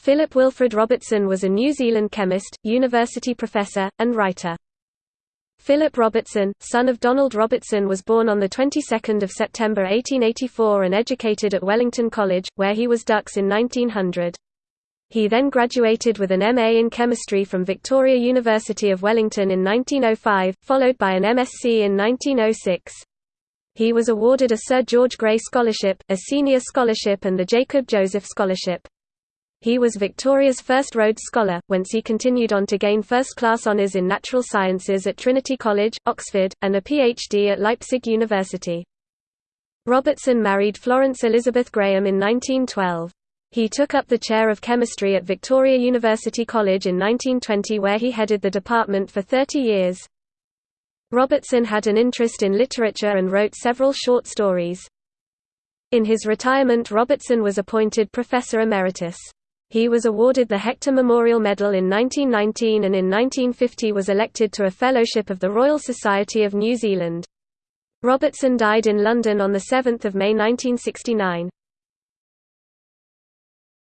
Philip Wilfred Robertson was a New Zealand chemist, university professor, and writer. Philip Robertson, son of Donald Robertson was born on the 22nd of September 1884 and educated at Wellington College, where he was dux in 1900. He then graduated with an MA in chemistry from Victoria University of Wellington in 1905, followed by an MSc in 1906. He was awarded a Sir George Grey Scholarship, a Senior Scholarship and the Jacob Joseph Scholarship. He was Victoria's first Rhodes Scholar, whence he continued on to gain first-class honours in natural sciences at Trinity College, Oxford, and a PhD at Leipzig University. Robertson married Florence Elizabeth Graham in 1912. He took up the chair of chemistry at Victoria University College in 1920 where he headed the department for 30 years. Robertson had an interest in literature and wrote several short stories. In his retirement Robertson was appointed Professor Emeritus. He was awarded the Hector Memorial Medal in 1919 and in 1950 was elected to a Fellowship of the Royal Society of New Zealand. Robertson died in London on 7 May 1969.